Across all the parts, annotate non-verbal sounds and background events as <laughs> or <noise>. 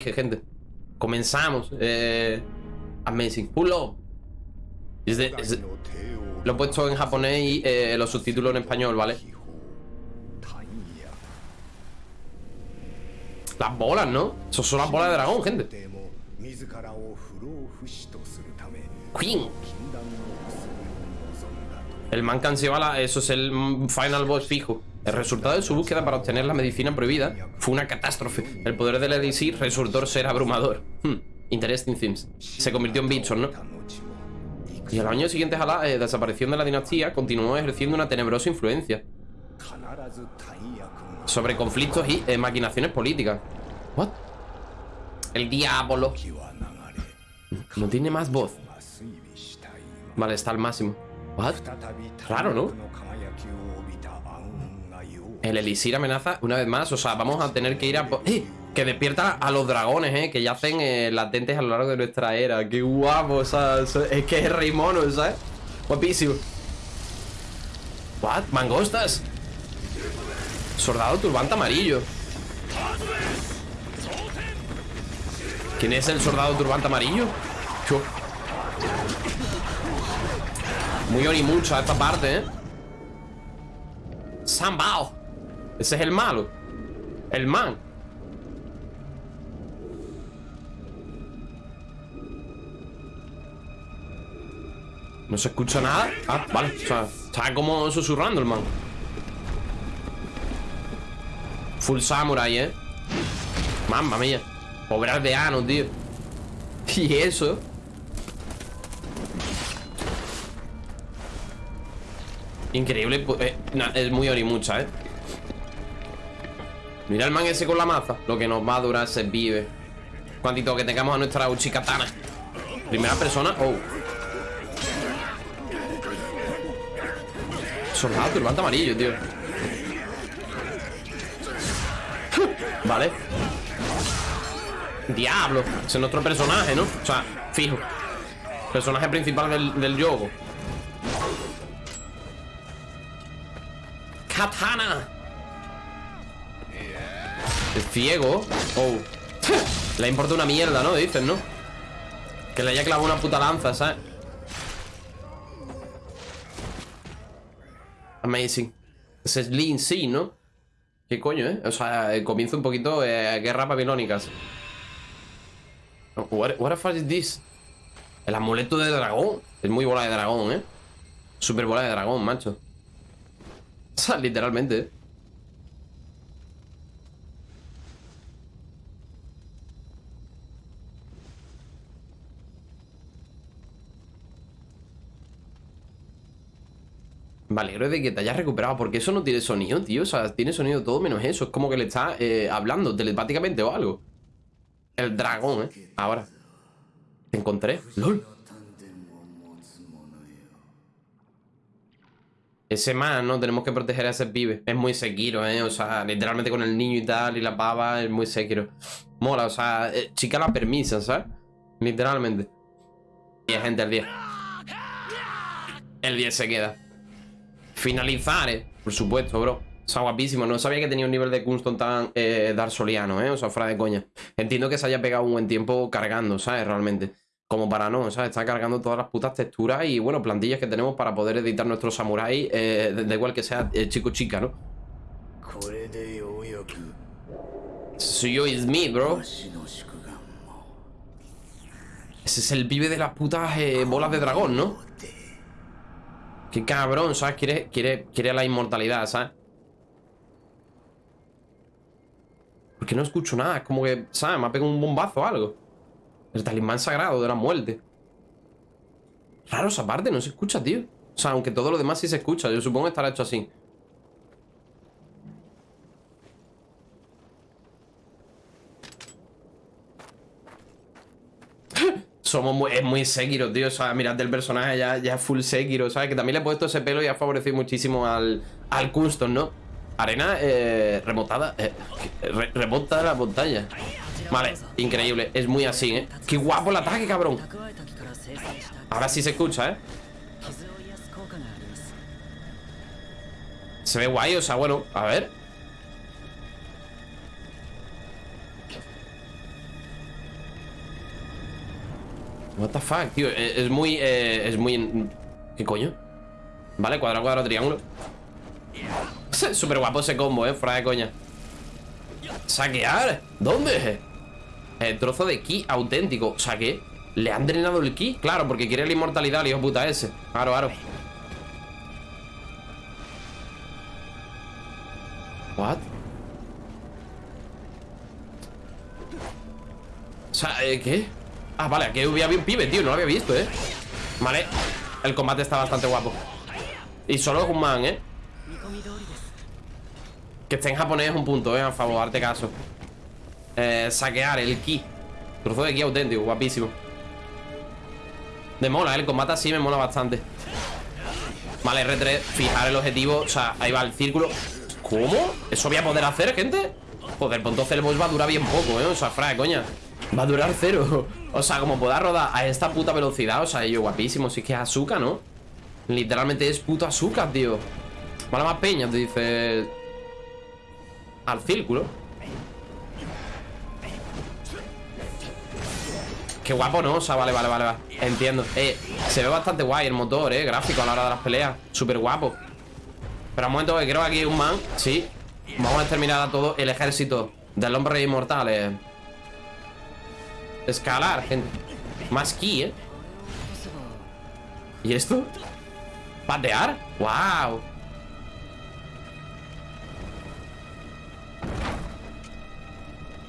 Gente, comenzamos. Eh, amazing. Pulo. Lo he puesto en japonés y eh, los subtítulos en español, ¿vale? Las bolas, ¿no? Eso son las bolas de dragón, gente. Queen. El man cancela, eso es el final boss fijo. El resultado de su búsqueda para obtener la medicina prohibida fue una catástrofe. El poder del elixir resultó ser abrumador. Hmm. Interesting things. Se convirtió en Bitson, ¿no? Y a los años siguientes a la eh, desaparición de la dinastía, continuó ejerciendo una tenebrosa influencia sobre conflictos y eh, maquinaciones políticas. ¿What? El diablo. No tiene más voz. Vale, está al máximo. ¿What? Raro, ¿no? El Elixir amenaza una vez más. O sea, vamos a tener que ir a... ¡Eh! Que despierta a los dragones, ¿eh? Que yacen eh, latentes a lo largo de nuestra era. ¡Qué guapo! O sea, es que es rey mono, ¿sabes? Guapísimo. ¿What? ¿Mangostas? Soldado turbante amarillo. ¿Quién es el soldado turbante amarillo? Chu. Muy orimucha esta parte, ¿eh? Sambao. Ese es el malo. El man. No se escucha nada. Ah, vale. O sea, está como susurrando el man. Full samurai, ¿eh? Mamma mía. Pobre aldeano, tío. <laughs> Y eso. Increíble. pu- eh, na- es muy orimucha, ¿eh? Mira el man ese con la maza. Lo que nos va a durar se vive. Cuantito que tengamos a nuestra Uchikatana. Primera persona. Oh. Soldado turbante amarillo, tío. Vale. Diablo. Ese es nuestro personaje, ¿no? O sea, fijo. Personaje principal del, del yogo. Katana. Ciego. Oh. Le importa una mierda, ¿no? Dicen, ¿no? Que le haya clavado una puta lanza, ¿sabes? Amazing. Ese es sí, ¿no? ¿Qué coño, eh? O sea, eh, comienza un poquito eh, guerras babilónicas. What, what the fuck is this? El amuleto de dragón. Es muy bola de dragón, ¿eh? Super bola de dragón, macho. <laughs> O sea, literalmente, ¿eh? Me alegro de que te hayas recuperado, porque eso no tiene sonido, tío. O sea, tiene sonido todo menos eso. Es como que le está eh, hablando telepáticamente o algo. El dragón, ¿eh? Ahora. Te encontré. LOL. Ese man, ¿no? Tenemos que proteger a ese pibe. Es muy Sekiro, ¿eh? O sea, literalmente con el niño y tal y la pava es muy Sekiro. Mola, o sea, eh, chica la permisa, ¿sabes? Literalmente. 10, gente, el 10. El 10 se queda. Finalizar, eh. Por supuesto, bro. Está guapísimo. No sabía que tenía un nivel de custom tan eh, darsoliano, ¿eh? O sea, fuera de coña. Entiendo que se haya pegado un buen tiempo cargando, ¿sabes? Realmente. Como para no, ¿sabes? Está cargando todas las putas texturas y, bueno, plantillas que tenemos para poder editar nuestro samurai, eh, da igual que sea eh, chico chica, ¿no? Suyo is me, bro. Ese es el pibe de las putas eh, bolas de dragón, ¿no? Qué cabrón, ¿sabes? Quiere, quiere, quiere la inmortalidad, ¿sabes? Porque no escucho nada, es como que, ¿sabes? Me ha pegado un bombazo o algo. El talismán sagrado de la muerte. Raro esa parte, no se escucha, tío. O sea, aunque todo lo demás sí se escucha, yo supongo que estará hecho así. somos muy, es muy Sekiro, tío. O sea, mirad del personaje ya, ya full Sekiro, ¿sabes? Que también le he puesto ese pelo y ha favorecido muchísimo al, al custom, ¿no? Arena remotada. Eh, remota eh, la montaña. Vale, increíble. Es muy así, ¿eh? ¡Qué guapo el ataque, cabrón! Ahora sí se escucha, ¿eh? Se ve guay, o sea, bueno, a ver What the fuck, tío. Es, es muy. eh, es muy. ¿Qué coño? Vale, cuadrado, cuadrado, triángulo. Súper guapo ese combo, eh. Fuera de coña. ¿Saquear? ¿Dónde? El trozo de ki auténtico. O sea, ¿qué? ¿Le han drenado el ki? Claro, porque quiere la inmortalidad, hijo puta ese. Aro, aro. What? O ¿eh, ¿qué? Ah, vale, aquí había un pibe, tío, no lo había visto, ¿eh? Vale, el combate está bastante guapo Y solo es un man, ¿eh? Que esté en japonés es un punto, ¿eh? A favor, darte caso eh, Saquear, el ki Trozo de ki auténtico, guapísimo Me mola, ¿eh? el combate así me mola bastante Vale, R3, fijar el objetivo O sea, ahí va el círculo ¿Cómo? ¿Eso voy a poder hacer, gente? Joder, pues entonces el boss va a durar bien poco, ¿eh? O sea, frae, coña Va a durar cero. O sea, como pueda rodar a esta puta velocidad O sea, ello guapísimo Si es que es azúcar, ¿no? Literalmente es puto azúcar, tío. Vale más peña, te dice Al círculo. Qué guapo, ¿no? O sea, vale, vale, vale, vale. Entiendo. Eh, se ve bastante guay el motor, eh Gráfico a la hora de las peleas. Súper guapo. Pero un momento que creo que aquí hay un man Sí. Vamos a exterminar a todo el ejército Del hombre inmortal, eh Escalar, gente. Más ki, ¿eh? ¿Y esto? ¿Patear? ¡Wow!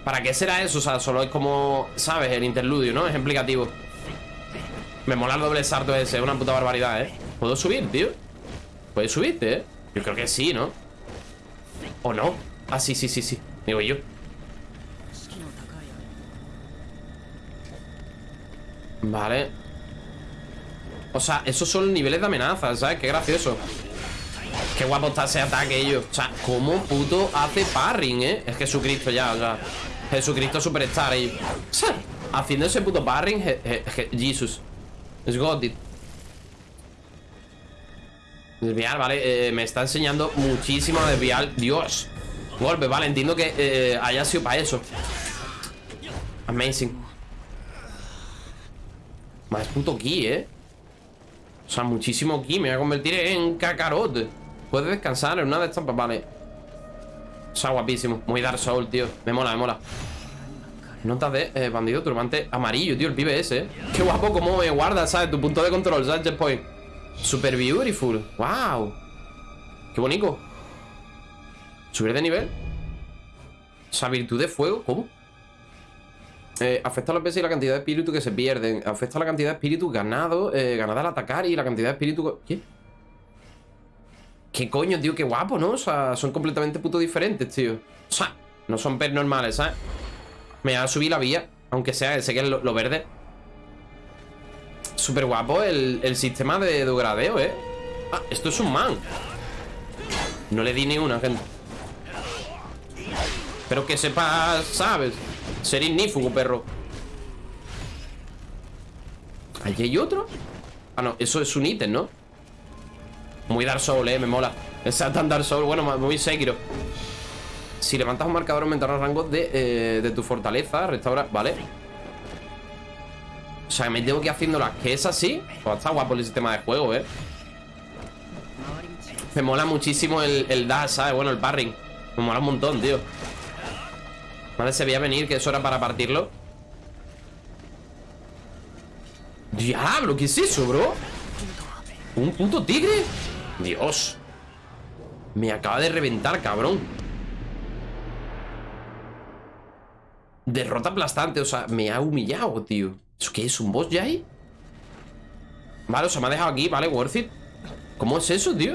¿Para qué será eso? O sea, solo es como, ¿sabes? El interludio, ¿no? Es explicativo Me mola el doble sarto ese, es una puta barbaridad, ¿eh? ¿Puedo subir, tío? ¿Puedes subirte, eh? Yo creo que sí, ¿no? ¿O no? Ah, sí, sí, sí, sí Digo yo Vale. O sea, esos son niveles de amenaza, ¿sabes? Qué gracioso. Qué guapo está ese ataque ellos O sea, cómo puto hace parring, ¿eh? Es Jesucristo ya, o sea Jesucristo superstar ellos haciendo ese puto parring je- je- je- Jesus. Es got it. Desviar, vale. Eh, Me está enseñando muchísimo a desviar. Dios. Golpe, vale, entiendo que eh, haya sido para eso. Amazing Más puto ki, ¿eh? O sea, muchísimo ki. Me voy a convertir en cacarot Puedes descansar en una de estas Vale. O sea, guapísimo. Muy Dark Soul, tío. Me mola, me mola. Notas de eh, bandido turbante amarillo, tío El pibe ese, ¿eh? Qué guapo cómo me guarda, ¿sabes? Tu punto de control, ¿sabes? Checkpoint Super beautiful. Wow Qué bonito. Subir de nivel. O virtud de fuego ¿Cómo? Eh, afecta a los peces y la cantidad de espíritu que se pierden. Afecta a la cantidad de espíritu ganado, eh, ganada al atacar y la cantidad de espíritu... ¿Qué? ¿Qué coño, tío? Qué guapo, ¿no? O sea, son completamente puto diferentes, tío. O sea, no son pets normales, ¿sabes? Me va a subir la vía, aunque sea, ese que es lo, verde. Súper guapo el, el sistema de, de gradeo, ¿eh? Ah, esto es un man. No le di ni una, gente. Pero que sepas, ¿sabes? Ser ignífugo, perro. ¿Allí hay otro? Ah, no, eso es un ítem, ¿no? Muy Dark Soul, eh, me mola. Exacto, Dark Soul, bueno, muy Sekiro. Si levantas un marcador aumentará el rango de, eh, de tu fortaleza Restaura, vale. O sea, me tengo que ir haciéndolas Que es así, pues está guapo el sistema de juego, eh. Me mola muchísimo el, el dash, ¿sabes? Bueno, el parring Me mola un montón, tío. Vale, se veía venir que eso era para partirlo Diablo, ¿qué es eso, bro? ¿Un puto tigre? Dios Me acaba de reventar, cabrón Derrota aplastante, o sea, me ha humillado, tío ¿Eso qué es? ¿Un boss ya ahí? Vale, o sea, me ha dejado aquí, vale, worth it ¿Cómo es eso, tío?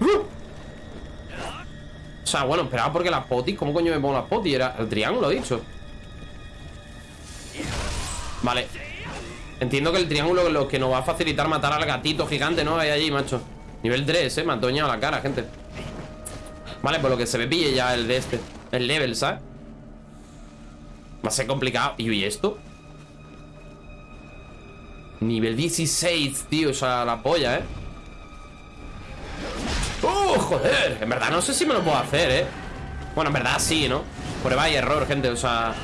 ¡Uh! O sea, bueno, esperaba porque las potis ¿Cómo coño me pongo las potis? Era el triángulo, he dicho Vale Entiendo que el triángulo es lo que nos va a facilitar matar al gatito gigante, ¿no? Ahí allí, macho Nivel 3, ¿eh? Me ha doñado la cara, gente Vale, por lo que se me pille ya el de este El level, ¿sabes? Va a ser complicado ¿Y esto? Nivel 16, tío O sea, la polla, ¿eh? ¡Oh, joder! En verdad no sé si me lo puedo hacer, ¿eh? Bueno, en verdad sí, ¿no? Prueba y error, gente, o sea...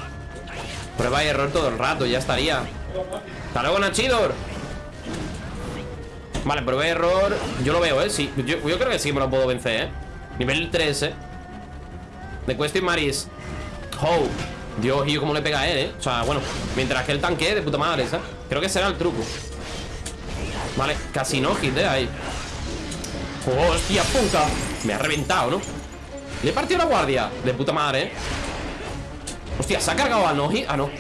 Prueba y error todo el rato, ya estaría Hasta luego, Nachidor Vale, prueba y error Yo lo veo, ¿eh? Sí, yo, creo que sí me lo puedo vencer, ¿eh? Nivel 3, ¿eh? De Question Maris Oh Dios, y yo cómo le pega a él, ¿eh? O sea, bueno Mientras que el tanque de puta madre, ¿sabes? Creo que será el truco Vale, casi no hit, ¿eh? Ahí ¡Hostia puta! Me ha reventado, ¿no? Le he partido la guardia De puta madre, ¿eh? Hostia, ¿se ha cargado a Noji? Ah, no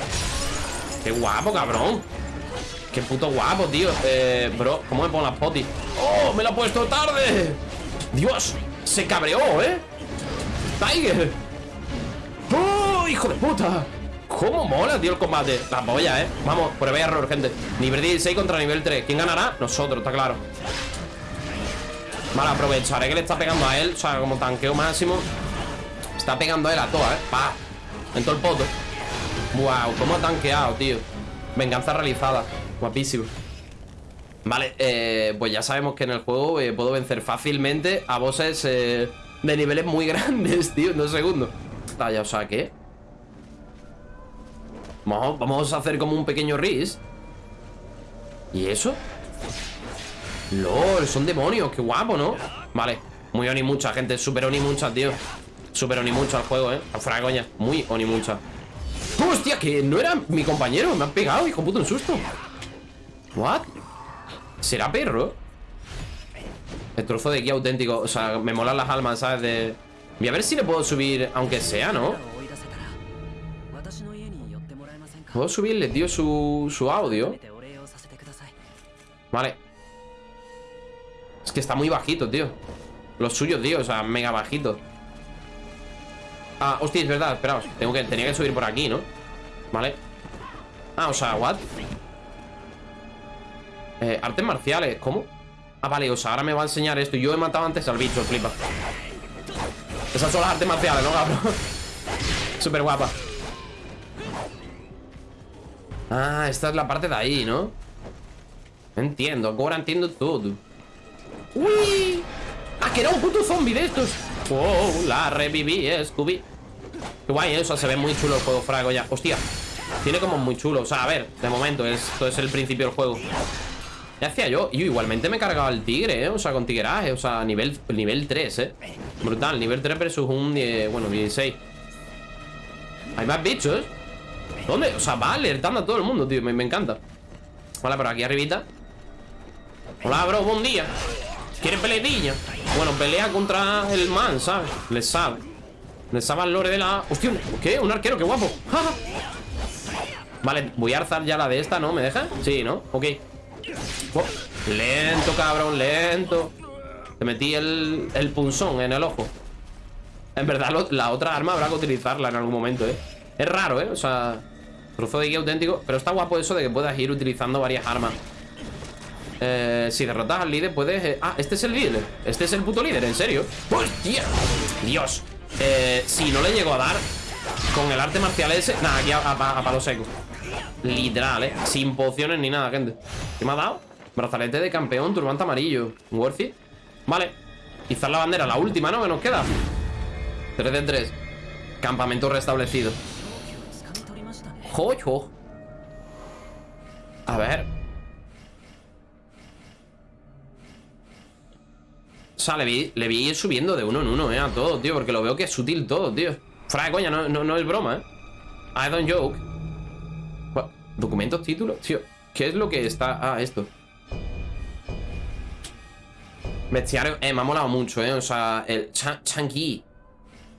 Qué guapo, cabrón Qué puto guapo, tío Eh, bro, ¿cómo me pongo las potis? ¡Oh, me la he puesto tarde! Dios, se cabreó, ¿eh? Tiger ¡Oh, hijo de puta! ¿Cómo mola, tío, el combate? La polla, ¿eh? Vamos, prueba error, gente Nivel 16 contra nivel 3 ¿Quién ganará? Nosotros, está claro Vale, aprovecharé que le está pegando a él O sea, como tanqueo máximo Está pegando a él a toa, ¿eh? Pa En todo el poto Wow, cómo ha tanqueado, tío Venganza realizada Guapísimo Vale, eh, pues ya sabemos que en el juego eh, Puedo vencer fácilmente a bosses eh, De niveles muy <laughs> grandes, tío En dos segundos Vaya, o sea, ¿qué? Vamos, vamos a hacer como un pequeño ris ¿Y eso? LOL, son demonios, qué guapo, ¿no? Vale, muy oni mucha, gente Super oni mucha, tío Super oni mucha al juego, ¿eh? Fuera coña, muy oni mucha ¡Hostia, que no era mi compañero! Me han pegado, hijo puto, un susto ¿What? ¿Será perro? El trozo de aquí auténtico O sea, me molan las almas, ¿sabes? De... Voy a ver si le puedo subir, aunque sea, ¿no? Puedo subirle, tío, su, su audio Vale es que está muy bajito, tío Lo suyo, tío, o sea, mega bajito Ah, hostia, es verdad, esperaos Tengo que, tenía que subir por aquí, ¿no? Vale Ah, o sea, what? Eh, artes marciales, ¿cómo? Ah, vale, o sea, ahora me va a enseñar esto Yo he matado antes al bicho, flipa Esas son las artes marciales, ¿no, cabrón? <laughs> Súper guapa Ah, esta es la parte de ahí, ¿no? Entiendo, ahora entiendo todo ¡Uy! ¡Ah, que era un puto zombie de estos! ¡Oh, la reviví, eh, Scooby! Qué guay, ¿eh? o sea, se ve muy chulo el juego, frago ya ¡Hostia! Tiene como muy chulo, o sea, a ver, de momento, esto es el principio del juego ¿Qué hacía yo? Yo igualmente me he cargado al tigre, ¿eh? O sea, con tigueraje, o sea, nivel, nivel 3, ¿eh? Brutal, nivel 3 versus un, 10, bueno, 16 Hay más bichos ¿Dónde? O sea, va alertando a todo el mundo, tío Me, me encanta Vale, por aquí arribita Hola, bro, buen día ¿Quieres peleadilla? Bueno, pelea contra el man, ¿sabes? Le sabe Le sabe al lore de la... Hostia, ¿qué? Un arquero, qué guapo. <laughs> Vale, voy a alzar ya la de esta, ¿no? ¿Me deja? Sí, ¿no? Ok Oh, Lento, cabrón, lento Te metí el, el punzón en el ojo En verdad, la otra arma habrá que utilizarla en algún momento, ¿eh? Es raro, ¿eh? O sea, trozo de guía auténtico Pero está guapo eso de que puedas ir utilizando varias armas eh, si derrotas al líder puedes... Eh, ah, este es el líder. Este es el puto líder, en serio. ¡Hostia! Dios. Eh, si no le llego a dar con el arte marcial ese... Nada, aquí a, a, a palo seco. Literal, ¿eh? Sin pociones ni nada, gente. ¿Qué me ha dado? Brazalete de campeón, turbante amarillo. Worth it. Vale. Izar la bandera, la última, ¿no? Que nos queda. 3 de 3. Campamento restablecido. Joyo. A ver. Sea, le vi, le vi ir subiendo de uno en uno, eh, a todo, tío Porque lo veo que es sutil todo, tío Fuera de coña, no, no, es broma, eh I don't joke? ¿Documentos, títulos? Tío, ¿qué es lo que está...? Ah, esto Bestiario, eh, me ha molado mucho, eh O sea, el chan Chanqui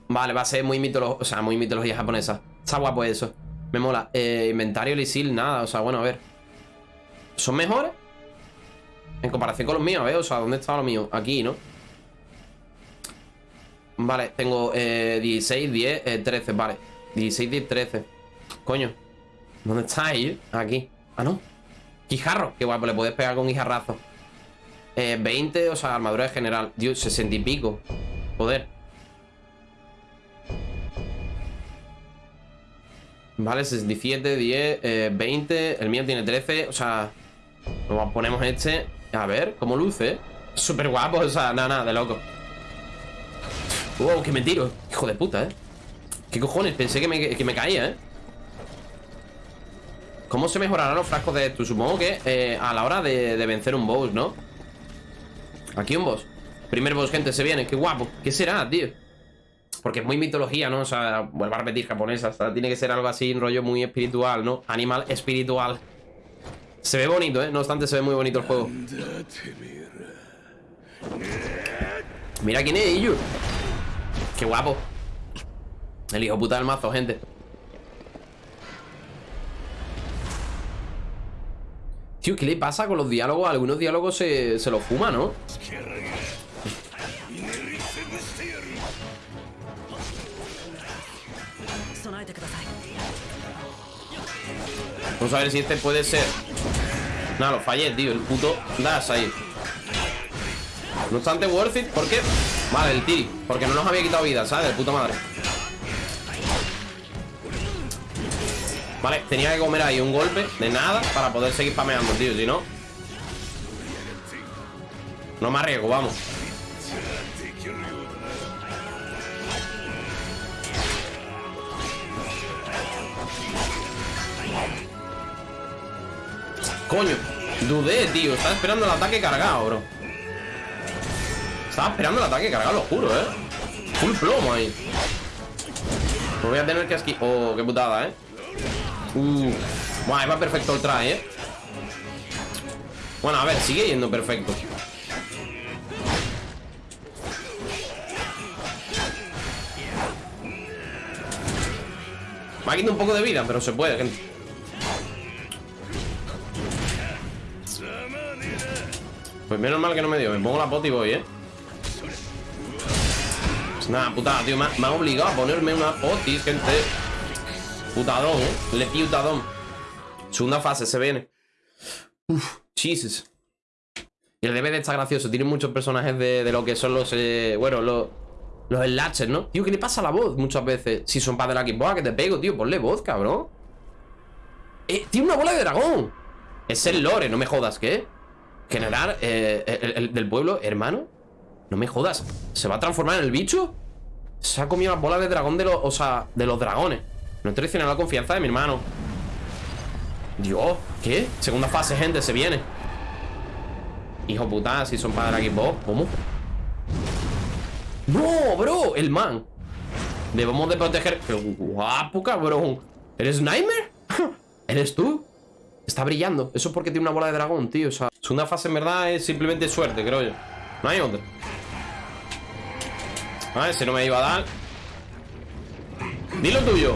Vale, va a ser muy mitología, o sea, muy mitología japonesa Está guapo eso Me mola eh, Inventario, Lisil, nada, o sea, bueno, a ver ¿Son mejores? En comparación con los míos, ¿eh? O sea, ¿dónde está lo mío? Aquí, ¿no? Vale, tengo eh, 16, 10, eh, 13, vale. 16, 10, 13 Coño ¿Dónde está ahí? Aquí. Ah, no. Guijarro. Qué guapo, le puedes pegar con guijarrazo. Eh, 20, o sea, armadura de general. Dios, 60 y pico. Joder. Vale, 67, 10, eh, 20 El mío tiene 13, o sea ponemos este. A ver, ¿cómo luce? Súper guapo, o sea, nada, nada, de loco Wow, que me tiro Hijo de puta, ¿eh? ¿Qué cojones? Pensé que me, que me caía, ¿eh? ¿Cómo se mejorarán los frascos de esto? Supongo que eh, a la hora de, de vencer un boss, ¿no? Aquí un boss Primer boss, gente, se viene, qué guapo ¿Qué será, tío? Porque es muy mitología, ¿no? O sea, vuelvo a repetir, japonesa o sea, Tiene que ser algo así, un rollo muy espiritual, ¿no? Animal espiritual Se ve bonito, ¿eh? No obstante, se ve muy bonito el juego Mira quién es, Iyu Qué guapo. El hijo puta del mazo, gente. Tío, ¿qué le pasa con los diálogos? Algunos diálogos se, se los fuma, ¿no? Vamos a ver si este puede ser. Nada, lo fallé, tío. El puto dash ahí No obstante, worth it ¿Por qué? Vale, el tiri Porque no nos había quitado vida, ¿sabes? De puta madre. Vale, tenía que comer ahí un golpe de nada Para poder seguir pameando, tío Si no. No me arriesgo, vamos. Coño, dudé, tío. Estaba esperando el ataque cargado, bro Estaba esperando el ataque cargado, lo juro, eh. Full plomo ahí. Me voy a tener que esquivar Oh, qué putada, eh. Uh, bueno, va perfecto el try, ¿eh? Bueno, a ver, sigue yendo perfecto. Me ha quitado un poco de vida, pero se puede, gente. Pues menos mal que no me dio Me pongo la pot y voy, ¿eh? Nada, putada, tío Me, ha obligado a ponerme una potis, gente Putadón, ¿eh? Le putadón Segunda fase, se viene Uf, Jesus Y el DVD está gracioso Tiene muchos personajes de, lo que son los... Eh, bueno, los... Los enlaces, ¿no? Tío, ¿qué le pasa a la voz muchas veces? Si son para de la Xbox, que te pego, tío Ponle voz, cabrón eh, Tiene una bola de dragón Es el lore, no me jodas, ¿qué? Generar eh, el, del pueblo, hermano No me jodas ¿Se va a transformar en el bicho? Se ha comido la bola de dragón de los... O sea, de los dragones No he traicionado la confianza de mi hermano Dios, ¿qué? Segunda fase, gente, se viene Hijo puta, si son para Xbox ¿Cómo? ¡No, bro! El man Debemos de proteger ¡Qué guapo, cabrón! ¿Eres Nightmare? <laughs> ¿Eres tú? Está brillando Eso es porque tiene una bola de dragón, tío O sea, segunda fase en verdad es simplemente suerte, creo yo No hay otra A ver, si no me iba a dar. Dilo tuyo.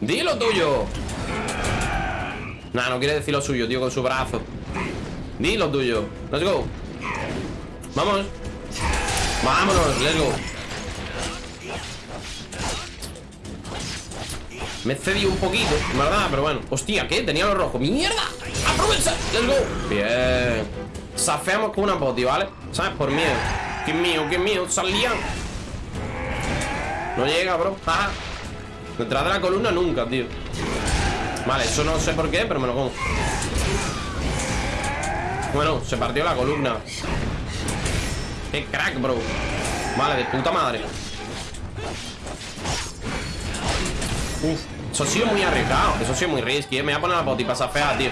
Dilo tuyo. Nah, no quiere decir lo suyo, tío, con su brazo. Dilo tuyo. Let's go. Vamos. Vámonos, let's go. Me cedido un poquito, ¿verdad? Pero bueno. Hostia, ¿qué? Tenía lo rojo. ¡Mierda! ¡Aprovecha! ¡Let's go! Bien Safeamos con una poti, ¿vale? ¿Sabes? Por miedo ¡Qué mío, qué mío! ¡Salía! No llega, bro. Detrás de la columna nunca, tío Vale, eso no sé por qué, pero me lo como Bueno, se partió la columna ¡Qué crack, bro! Vale, de puta madre Uf, eso ha sido muy arriesgado Eso ha sido muy risky, ¿eh? Me voy a poner la poti para fea, tío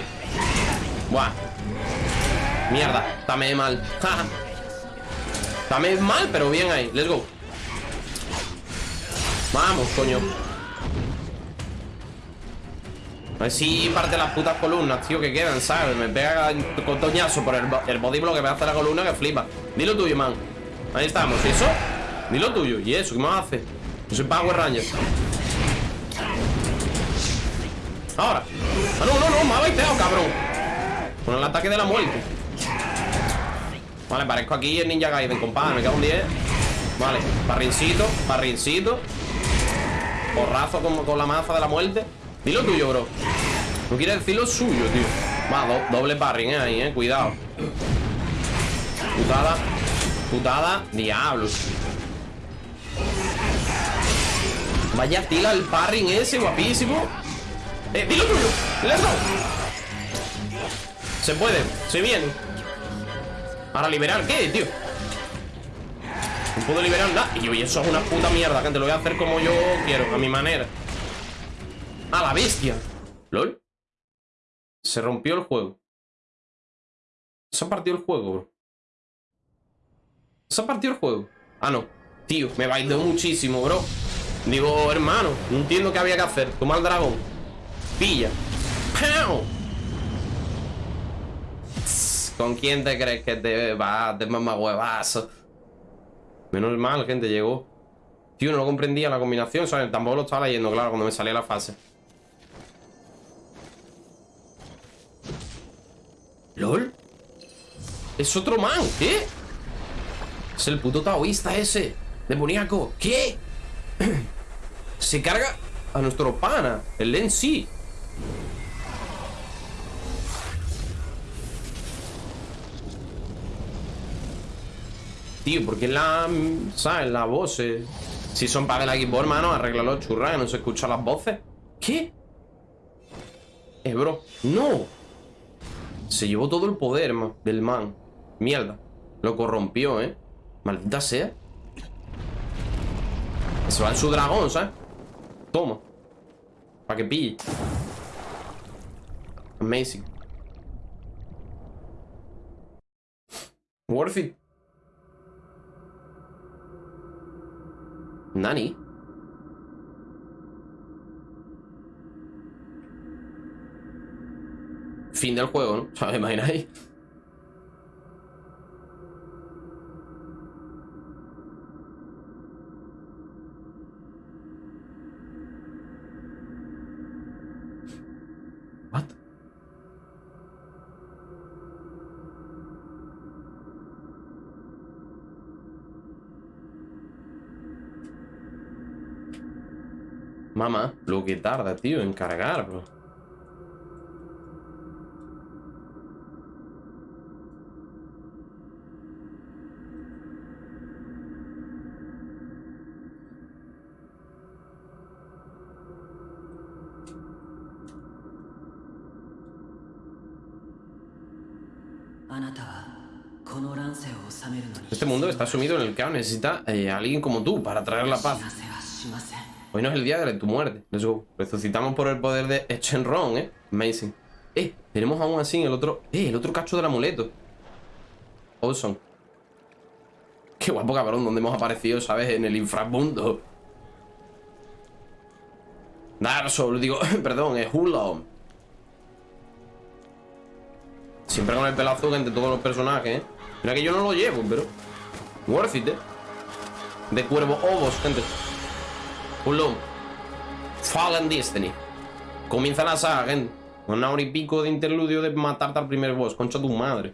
Buah Mierda, dame mal. Dame mal, pero bien ahí. Let's go. Vamos, coño. A ver si parte las putas columnas, tío, que quedan, ¿sabes? Me pega con toñazo por el, el body que me hace la columna que flipa. Dilo tuyo, man. Ahí estamos, ¿y eso? Dilo tuyo, ¿y eso? ¿Qué más hace? Yo soy Power Ranger. Ahora. Ah, no, no, no, me ha baiteado, cabrón. Con el ataque de la muerte Vale, parezco aquí el Ninja Gaiden, compadre Me queda un 10 Vale, parrincito, parrincito Porrazo con, con la maza de la muerte Dilo tuyo, bro No quiere decir lo suyo, tío Va, doble parring, eh, ahí, eh, cuidado Putada Putada, diablos Vaya tila el parring ese, guapísimo eh, dilo tuyo. Let's go. Se puede. Se viene. Para liberar, ¿qué, tío? No puedo liberar nada. Y oye, eso es una puta mierda, gente. Lo voy a hacer como yo quiero, a mi manera. A la bestia. ¿Lol? Se rompió el juego. Se ha partido el juego, bro. Se ha partido el juego. Ah, no. Tío, me bailó muchísimo, bro. Digo, hermano, no entiendo qué había que hacer. Toma el dragón. Pilla. ¡Pau! ¿Con quién te crees que te vas de mamá huevazo? Menos mal, gente, llegó. Tío, no comprendía la combinación, ¿sabes? Tampoco lo estaba leyendo, claro, cuando me salía la fase. ¿LOL? Es otro man, ¿qué? Es el puto taoísta ese Demoníaco, ¿qué? <clears throat> Se carga a nuestro pana El Len sí Tío, porque la... ¿Sabes? La voz eh? Si son para el equipo, hermano Arréglalo, churra, que no se escuchan las voces ¿Qué? Eh, bro ¡No! Se llevó todo el poder, man, del man Mierda Lo corrompió, ¿eh? Maldita sea Se va en su dragón, ¿sabes? Toma Para que pille Amazing Worth it Nani Fin del juego, ¿no? <laughs> ¿Sabes? Imagináis Mamá, lo que tarda, tío, en cargar, bro. Este mundo está sumido en el caos. Necesita eh, alguien como tú para traer la paz. Hoy no es el día de tu muerte. Let's go. Resucitamos por el poder de Echenron, ¿eh? Amazing. Eh, tenemos aún así el otro... Eh, el otro cacho del amuleto. Awesome. Qué guapo, cabrón, donde hemos aparecido, ¿sabes? En el inframundo. Dark Souls, digo, <laughs> perdón, es Hulon. Siempre con el pelazo entre todos los personajes, ¿eh? Mira que yo no lo llevo, pero... Worth it, ¿eh? De cuervo ovos, gente. Hulon. Fallen Destiny. Comienza la saga, gente. Una hora y pico de interludio de matarte al primer boss. Concha tu madre.